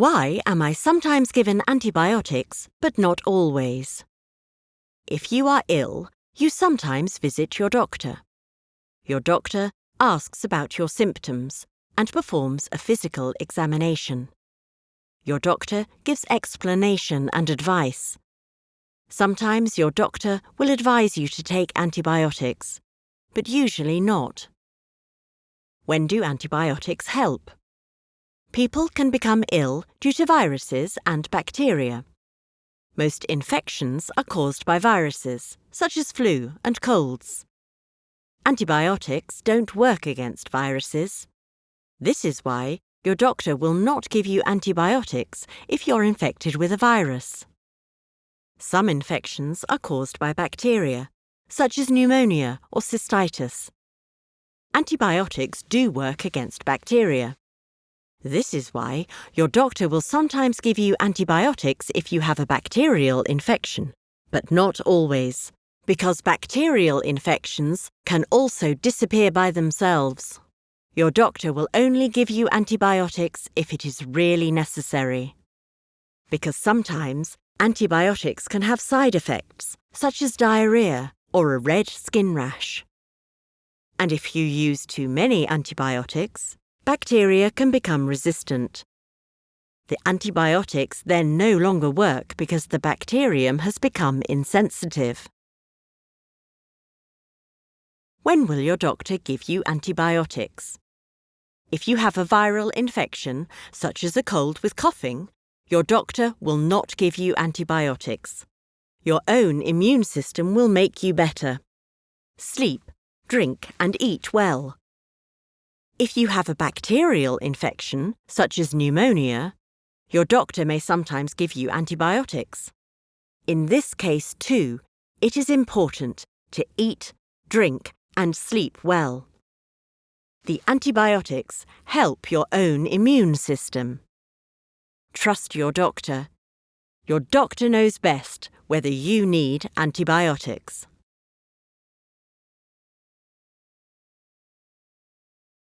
Why am I sometimes given antibiotics, but not always? If you are ill, you sometimes visit your doctor. Your doctor asks about your symptoms and performs a physical examination. Your doctor gives explanation and advice. Sometimes your doctor will advise you to take antibiotics, but usually not. When do antibiotics help? People can become ill due to viruses and bacteria. Most infections are caused by viruses, such as flu and colds. Antibiotics don't work against viruses. This is why your doctor will not give you antibiotics if you're infected with a virus. Some infections are caused by bacteria, such as pneumonia or cystitis. Antibiotics do work against bacteria. This is why your doctor will sometimes give you antibiotics if you have a bacterial infection, but not always, because bacterial infections can also disappear by themselves. Your doctor will only give you antibiotics if it is really necessary. Because sometimes antibiotics can have side effects, such as diarrhea or a red skin rash. And if you use too many antibiotics, bacteria can become resistant. The antibiotics then no longer work because the bacterium has become insensitive. When will your doctor give you antibiotics? If you have a viral infection, such as a cold with coughing, your doctor will not give you antibiotics. Your own immune system will make you better. Sleep, drink and eat well. If you have a bacterial infection, such as pneumonia, your doctor may sometimes give you antibiotics. In this case, too, it is important to eat, drink, and sleep well. The antibiotics help your own immune system. Trust your doctor. Your doctor knows best whether you need antibiotics.